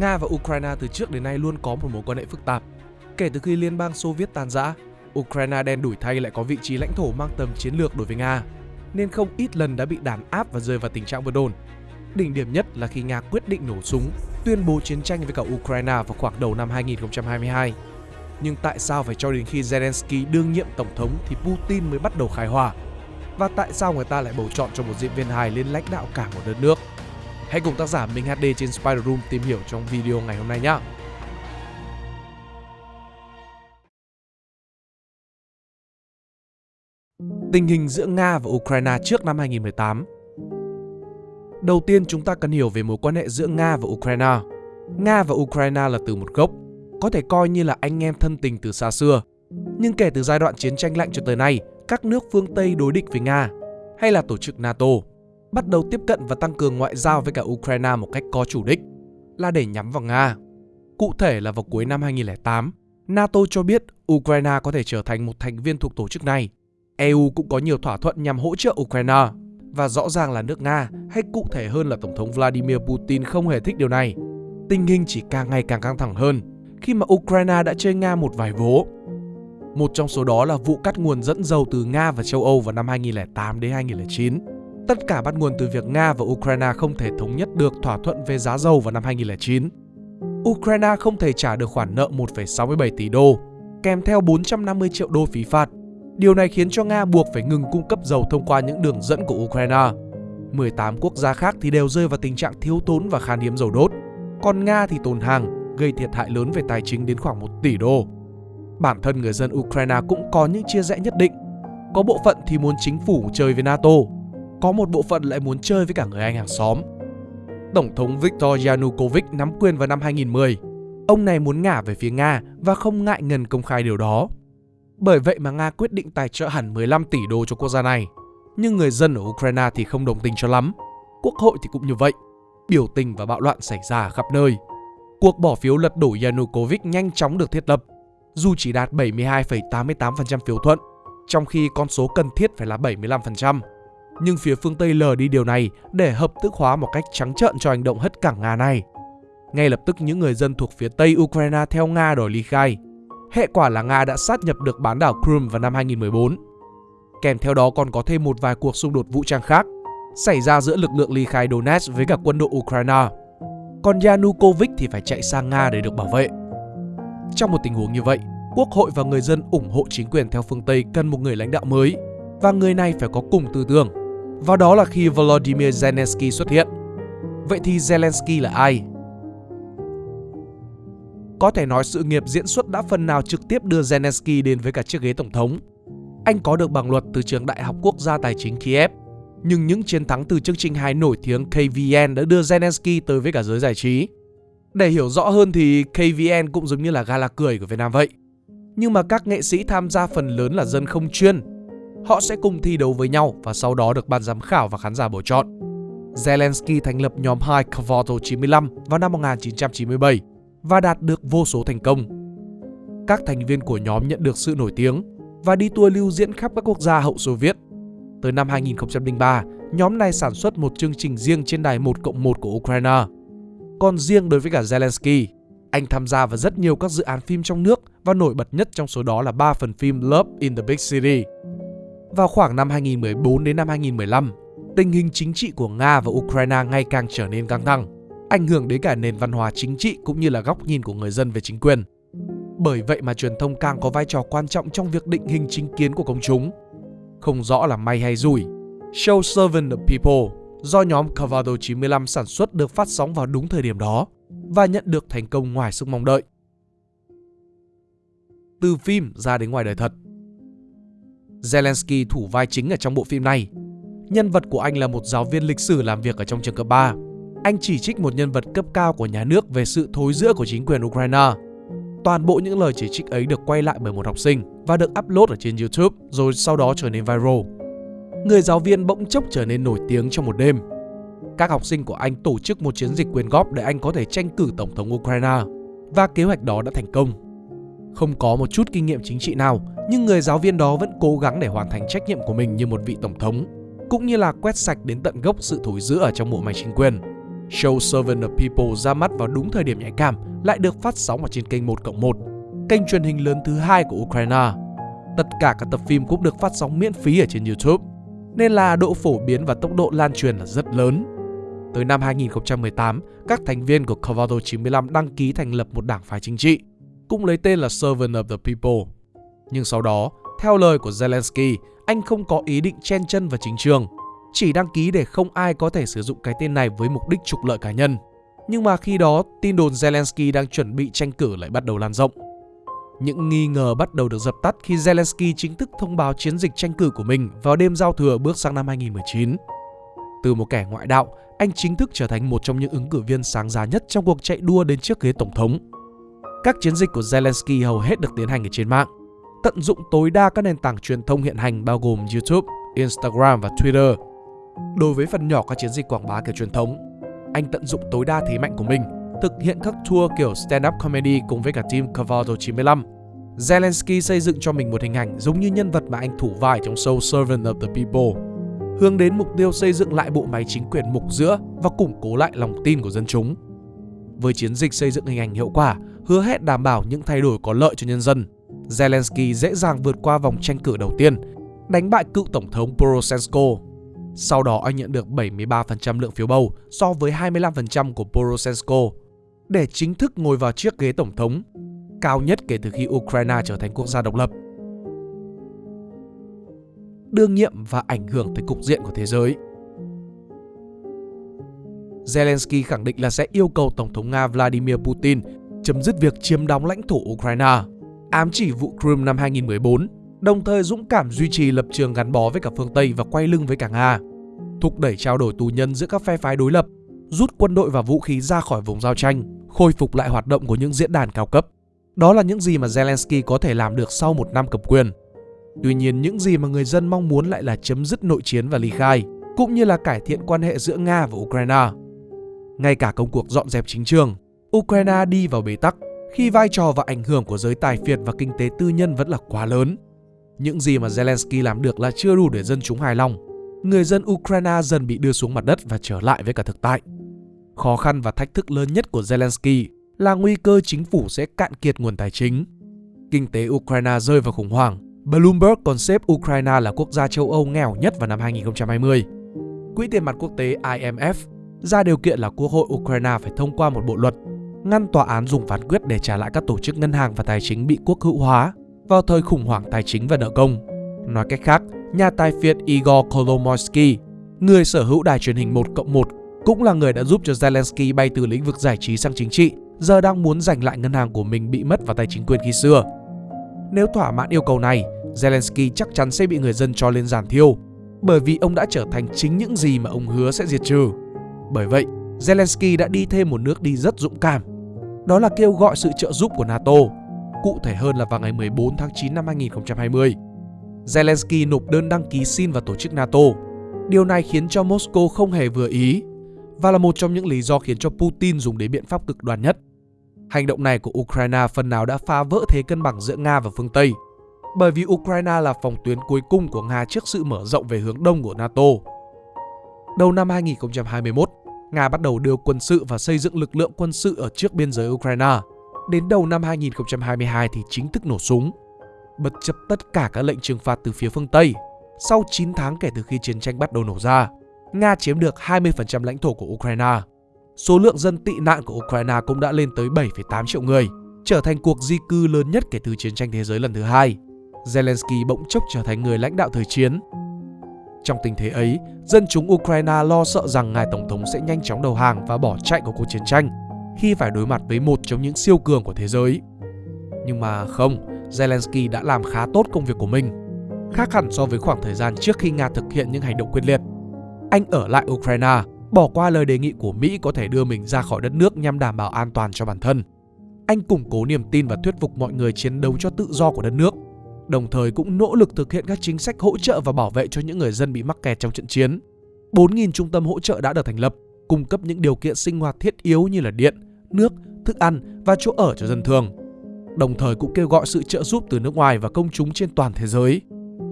Nga và Ukraine từ trước đến nay luôn có một mối quan hệ phức tạp. Kể từ khi Liên bang Xô Viết tan rã, Ukraine đen đủi thay lại có vị trí lãnh thổ mang tầm chiến lược đối với Nga, nên không ít lần đã bị đàn áp và rơi vào tình trạng bất ổn. Đỉnh điểm nhất là khi Nga quyết định nổ súng, tuyên bố chiến tranh với cả Ukraine vào khoảng đầu năm 2022. Nhưng tại sao phải cho đến khi Zelensky đương nhiệm tổng thống thì Putin mới bắt đầu khai hỏa? Và tại sao người ta lại bầu chọn cho một diễn viên hài lên lãnh đạo cả một đất nước? Hãy cùng tác giả Minh HD trên Spider Room tìm hiểu trong video ngày hôm nay nhé! Tình hình giữa Nga và Ukraine trước năm 2018 Đầu tiên chúng ta cần hiểu về mối quan hệ giữa Nga và Ukraine. Nga và Ukraine là từ một gốc, có thể coi như là anh em thân tình từ xa xưa. Nhưng kể từ giai đoạn chiến tranh lạnh cho tới nay, các nước phương Tây đối địch với Nga, hay là tổ chức NATO, bắt đầu tiếp cận và tăng cường ngoại giao với cả Ukraine một cách có chủ đích, là để nhắm vào Nga. Cụ thể là vào cuối năm 2008, NATO cho biết Ukraine có thể trở thành một thành viên thuộc tổ chức này. EU cũng có nhiều thỏa thuận nhằm hỗ trợ Ukraine và rõ ràng là nước Nga hay cụ thể hơn là Tổng thống Vladimir Putin không hề thích điều này. Tình hình chỉ càng ngày càng căng thẳng hơn khi mà Ukraine đã chơi Nga một vài vố. Một trong số đó là vụ cắt nguồn dẫn dầu từ Nga và châu Âu vào năm 2008 đến 2009. Tất cả bắt nguồn từ việc Nga và Ukraine không thể thống nhất được thỏa thuận về giá dầu vào năm 2009. Ukraine không thể trả được khoản nợ 1,67 tỷ đô, kèm theo 450 triệu đô phí phạt Điều này khiến cho Nga buộc phải ngừng cung cấp dầu thông qua những đường dẫn của Ukraine. 18 quốc gia khác thì đều rơi vào tình trạng thiếu thốn và khan hiếm dầu đốt. Còn Nga thì tồn hàng, gây thiệt hại lớn về tài chính đến khoảng 1 tỷ đô. Bản thân người dân Ukraine cũng có những chia rẽ nhất định. Có bộ phận thì muốn chính phủ chơi với NATO, có một bộ phận lại muốn chơi với cả người Anh hàng xóm. Tổng thống Viktor Yanukovych nắm quyền vào năm 2010. Ông này muốn ngả về phía Nga và không ngại ngần công khai điều đó. Bởi vậy mà Nga quyết định tài trợ hẳn 15 tỷ đô cho quốc gia này. Nhưng người dân ở Ukraine thì không đồng tình cho lắm. Quốc hội thì cũng như vậy. Biểu tình và bạo loạn xảy ra khắp nơi. Cuộc bỏ phiếu lật đổ Yanukovych nhanh chóng được thiết lập, dù chỉ đạt 72,88% phiếu thuận, trong khi con số cần thiết phải là 75%. Nhưng phía phương Tây lờ đi điều này để hợp thức hóa một cách trắng trợn cho hành động hất cảng Nga này. Ngay lập tức những người dân thuộc phía Tây Ukraine theo Nga đòi ly khai, Hệ quả là Nga đã sát nhập được bán đảo Crimea vào năm 2014. Kèm theo đó còn có thêm một vài cuộc xung đột vũ trang khác xảy ra giữa lực lượng ly khai Donetsk với cả quân đội Ukraine. Còn Yanukovych thì phải chạy sang Nga để được bảo vệ. Trong một tình huống như vậy, quốc hội và người dân ủng hộ chính quyền theo phương Tây cần một người lãnh đạo mới và người này phải có cùng tư tưởng. Và đó là khi Volodymyr Zelensky xuất hiện. Vậy thì Zelensky là ai? Có thể nói sự nghiệp diễn xuất đã phần nào trực tiếp đưa Zelensky đến với cả chiếc ghế tổng thống. Anh có được bằng luật từ trường Đại học Quốc gia Tài chính Kiev, nhưng những chiến thắng từ chương trình hài nổi tiếng KVN đã đưa Zelensky tới với cả giới giải trí. Để hiểu rõ hơn thì KVN cũng giống như là gala cười của Việt Nam vậy. Nhưng mà các nghệ sĩ tham gia phần lớn là dân không chuyên. Họ sẽ cùng thi đấu với nhau và sau đó được ban giám khảo và khán giả bầu chọn. Zelensky thành lập nhóm 2 Kvoto 95 vào năm 1997 và đạt được vô số thành công. Các thành viên của nhóm nhận được sự nổi tiếng và đi tour lưu diễn khắp các quốc gia hậu Xô Viết. Tới năm 2003, nhóm này sản xuất một chương trình riêng trên đài 1 cộng 1 của Ukraine. Còn riêng đối với cả Zelensky, anh tham gia vào rất nhiều các dự án phim trong nước và nổi bật nhất trong số đó là 3 phần phim Love in the Big City. Vào khoảng năm 2014 đến năm 2015, tình hình chính trị của Nga và Ukraine ngày càng trở nên căng thẳng ảnh hưởng đến cả nền văn hóa chính trị cũng như là góc nhìn của người dân về chính quyền. Bởi vậy mà truyền thông càng có vai trò quan trọng trong việc định hình chính kiến của công chúng. Không rõ là may hay rủi. Show Servant the People do nhóm Cavado 95 sản xuất được phát sóng vào đúng thời điểm đó và nhận được thành công ngoài sức mong đợi. Từ phim ra đến ngoài đời thật Zelensky thủ vai chính ở trong bộ phim này. Nhân vật của anh là một giáo viên lịch sử làm việc ở trong trường cấp 3 anh chỉ trích một nhân vật cấp cao của nhà nước về sự thối rữa của chính quyền Ukraine. Toàn bộ những lời chỉ trích ấy được quay lại bởi một học sinh và được upload ở trên YouTube, rồi sau đó trở nên viral. Người giáo viên bỗng chốc trở nên nổi tiếng trong một đêm. Các học sinh của anh tổ chức một chiến dịch quyên góp để anh có thể tranh cử tổng thống Ukraine, và kế hoạch đó đã thành công. Không có một chút kinh nghiệm chính trị nào, nhưng người giáo viên đó vẫn cố gắng để hoàn thành trách nhiệm của mình như một vị tổng thống, cũng như là quét sạch đến tận gốc sự thối rữa ở trong bộ máy chính quyền Show Servant of People ra mắt vào đúng thời điểm nhạy cảm lại được phát sóng ở trên kênh 1 cộng 1, kênh truyền hình lớn thứ hai của Ukraine. Tất cả các tập phim cũng được phát sóng miễn phí ở trên YouTube, nên là độ phổ biến và tốc độ lan truyền là rất lớn. Tới năm 2018, các thành viên của Cavado 95 đăng ký thành lập một đảng phái chính trị, cũng lấy tên là Servant of the People. Nhưng sau đó, theo lời của Zelensky, anh không có ý định chen chân vào chính trường, chỉ đăng ký để không ai có thể sử dụng cái tên này với mục đích trục lợi cá nhân. Nhưng mà khi đó, tin đồn Zelensky đang chuẩn bị tranh cử lại bắt đầu lan rộng. Những nghi ngờ bắt đầu được dập tắt khi Zelensky chính thức thông báo chiến dịch tranh cử của mình vào đêm giao thừa bước sang năm 2019. Từ một kẻ ngoại đạo, anh chính thức trở thành một trong những ứng cử viên sáng giá nhất trong cuộc chạy đua đến chiếc ghế tổng thống. Các chiến dịch của Zelensky hầu hết được tiến hành ở trên mạng, tận dụng tối đa các nền tảng truyền thông hiện hành bao gồm YouTube, Instagram và Twitter. Đối với phần nhỏ các chiến dịch quảng bá kiểu truyền thống, anh tận dụng tối đa thế mạnh của mình, thực hiện các tour kiểu stand-up comedy cùng với cả team Cavalto 95. Zelensky xây dựng cho mình một hình ảnh giống như nhân vật mà anh thủ vai trong show Servant of the People, hướng đến mục tiêu xây dựng lại bộ máy chính quyền mục giữa và củng cố lại lòng tin của dân chúng. Với chiến dịch xây dựng hình ảnh hiệu quả, hứa hẹn đảm bảo những thay đổi có lợi cho nhân dân, Zelensky dễ dàng vượt qua vòng tranh cử đầu tiên, đánh bại cựu tổng thống Poroshenko. Sau đó anh nhận được 73% lượng phiếu bầu so với 25% của Poroshenko để chính thức ngồi vào chiếc ghế tổng thống, cao nhất kể từ khi Ukraine trở thành quốc gia độc lập. Đương nhiệm và ảnh hưởng tới cục diện của thế giới. Zelensky khẳng định là sẽ yêu cầu Tổng thống Nga Vladimir Putin chấm dứt việc chiếm đóng lãnh thổ Ukraine ám chỉ vụ Crimea năm 2014, đồng thời dũng cảm duy trì lập trường gắn bó với cả phương Tây và quay lưng với cả Nga, thúc đẩy trao đổi tù nhân giữa các phe phái đối lập, rút quân đội và vũ khí ra khỏi vùng giao tranh, khôi phục lại hoạt động của những diễn đàn cao cấp. Đó là những gì mà Zelensky có thể làm được sau một năm cầm quyền. Tuy nhiên, những gì mà người dân mong muốn lại là chấm dứt nội chiến và ly khai, cũng như là cải thiện quan hệ giữa Nga và Ukraine. Ngay cả công cuộc dọn dẹp chính trường, Ukraine đi vào bế tắc khi vai trò và ảnh hưởng của giới tài phiệt và kinh tế tư nhân vẫn là quá lớn. Những gì mà Zelensky làm được là chưa đủ để dân chúng hài lòng. Người dân Ukraine dần bị đưa xuống mặt đất và trở lại với cả thực tại. Khó khăn và thách thức lớn nhất của Zelensky là nguy cơ chính phủ sẽ cạn kiệt nguồn tài chính. Kinh tế Ukraine rơi vào khủng hoảng. Bloomberg còn xếp Ukraine là quốc gia châu Âu nghèo nhất vào năm 2020. Quỹ tiền mặt quốc tế IMF ra điều kiện là Quốc hội Ukraine phải thông qua một bộ luật ngăn tòa án dùng phán quyết để trả lại các tổ chức ngân hàng và tài chính bị quốc hữu hóa vào thời khủng hoảng tài chính và nợ công. Nói cách khác, nhà tài phiệt Igor Kolomoisky, người sở hữu đài truyền hình 1 cộng 1, cũng là người đã giúp cho Zelensky bay từ lĩnh vực giải trí sang chính trị, giờ đang muốn giành lại ngân hàng của mình bị mất vào tay chính quyền khi xưa. Nếu thỏa mãn yêu cầu này, Zelensky chắc chắn sẽ bị người dân cho lên giàn thiêu, bởi vì ông đã trở thành chính những gì mà ông hứa sẽ diệt trừ. Bởi vậy, Zelensky đã đi thêm một nước đi rất dũng cảm đó là kêu gọi sự trợ giúp của NATO. Cụ thể hơn là vào ngày 14 tháng 9 năm 2020, Zelensky nộp đơn đăng ký xin vào tổ chức NATO. Điều này khiến cho Moscow không hề vừa ý và là một trong những lý do khiến cho Putin dùng đến biện pháp cực đoan nhất. Hành động này của Ukraine phần nào đã phá vỡ thế cân bằng giữa Nga và phương Tây, bởi vì Ukraine là phòng tuyến cuối cùng của Nga trước sự mở rộng về hướng đông của NATO. Đầu năm 2021, Nga bắt đầu đưa quân sự và xây dựng lực lượng quân sự ở trước biên giới Ukraine. Đến đầu năm 2022 thì chính thức nổ súng. Bất chấp tất cả các lệnh trừng phạt từ phía phương Tây, sau 9 tháng kể từ khi chiến tranh bắt đầu nổ ra, Nga chiếm được 20% lãnh thổ của Ukraine. Số lượng dân tị nạn của Ukraine cũng đã lên tới 7,8 triệu người, trở thành cuộc di cư lớn nhất kể từ chiến tranh thế giới lần thứ hai. Zelensky bỗng chốc trở thành người lãnh đạo thời chiến, trong tình thế ấy, dân chúng Ukraine lo sợ rằng ngài tổng thống sẽ nhanh chóng đầu hàng và bỏ chạy của cuộc chiến tranh khi phải đối mặt với một trong những siêu cường của thế giới. Nhưng mà không, Zelensky đã làm khá tốt công việc của mình, khác hẳn so với khoảng thời gian trước khi Nga thực hiện những hành động quyết liệt. Anh ở lại Ukraine, bỏ qua lời đề nghị của Mỹ có thể đưa mình ra khỏi đất nước nhằm đảm bảo an toàn cho bản thân. Anh củng cố niềm tin và thuyết phục mọi người chiến đấu cho tự do của đất nước đồng thời cũng nỗ lực thực hiện các chính sách hỗ trợ và bảo vệ cho những người dân bị mắc kẹt trong trận chiến. 4.000 trung tâm hỗ trợ đã được thành lập, cung cấp những điều kiện sinh hoạt thiết yếu như là điện, nước, thức ăn và chỗ ở cho dân thường. Đồng thời cũng kêu gọi sự trợ giúp từ nước ngoài và công chúng trên toàn thế giới.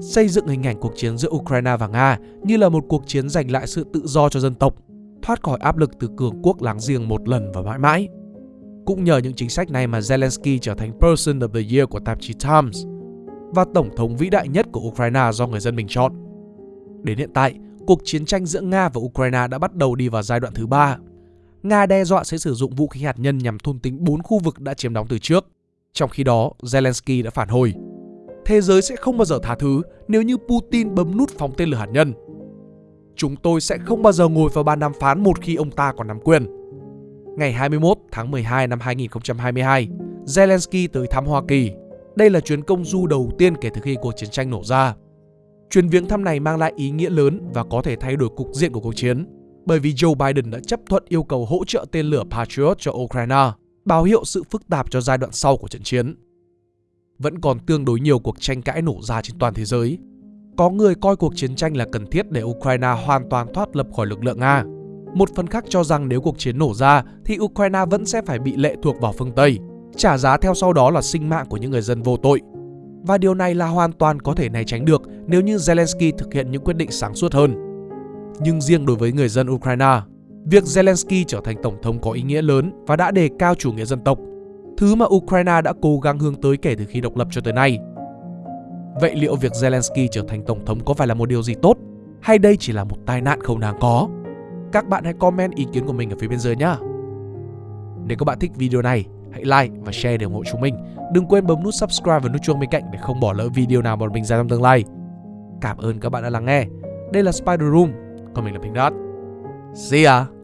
Xây dựng hình ảnh cuộc chiến giữa Ukraine và Nga như là một cuộc chiến giành lại sự tự do cho dân tộc, thoát khỏi áp lực từ cường quốc láng giềng một lần và mãi mãi. Cũng nhờ những chính sách này mà Zelensky trở thành Person of the Year của tạp chí Times và Tổng thống vĩ đại nhất của Ukraine do người dân mình chọn. Đến hiện tại, cuộc chiến tranh giữa Nga và Ukraine đã bắt đầu đi vào giai đoạn thứ ba. Nga đe dọa sẽ sử dụng vũ khí hạt nhân nhằm thôn tính bốn khu vực đã chiếm đóng từ trước. Trong khi đó, Zelensky đã phản hồi. Thế giới sẽ không bao giờ tha thứ nếu như Putin bấm nút phóng tên lửa hạt nhân. Chúng tôi sẽ không bao giờ ngồi vào bàn đàm phán một khi ông ta còn nắm quyền. Ngày 21 tháng 12 năm 2022, Zelensky tới thăm Hoa Kỳ. Đây là chuyến công du đầu tiên kể từ khi cuộc chiến tranh nổ ra. Chuyến viếng thăm này mang lại ý nghĩa lớn và có thể thay đổi cục diện của cuộc chiến, bởi vì Joe Biden đã chấp thuận yêu cầu hỗ trợ tên lửa Patriot cho Ukraine, báo hiệu sự phức tạp cho giai đoạn sau của trận chiến. Vẫn còn tương đối nhiều cuộc tranh cãi nổ ra trên toàn thế giới. Có người coi cuộc chiến tranh là cần thiết để Ukraine hoàn toàn thoát lập khỏi lực lượng Nga. Một phần khác cho rằng nếu cuộc chiến nổ ra thì Ukraine vẫn sẽ phải bị lệ thuộc vào phương Tây, trả giá theo sau đó là sinh mạng của những người dân vô tội và điều này là hoàn toàn có thể né tránh được nếu như Zelensky thực hiện những quyết định sáng suốt hơn. Nhưng riêng đối với người dân Ukraine, việc Zelensky trở thành tổng thống có ý nghĩa lớn và đã đề cao chủ nghĩa dân tộc, thứ mà Ukraine đã cố gắng hướng tới kể từ khi độc lập cho tới nay. Vậy liệu việc Zelensky trở thành tổng thống có phải là một điều gì tốt hay đây chỉ là một tai nạn không đáng có? Các bạn hãy comment ý kiến của mình ở phía bên dưới nhé. Nếu các bạn thích video này, hãy like và share để ủng hộ chúng mình. Đừng quên bấm nút subscribe và nút chuông bên cạnh để không bỏ lỡ video nào bọn mình ra trong tương lai. Cảm ơn các bạn đã lắng nghe. Đây là Spider Room, còn mình là Pink Dot. See ya!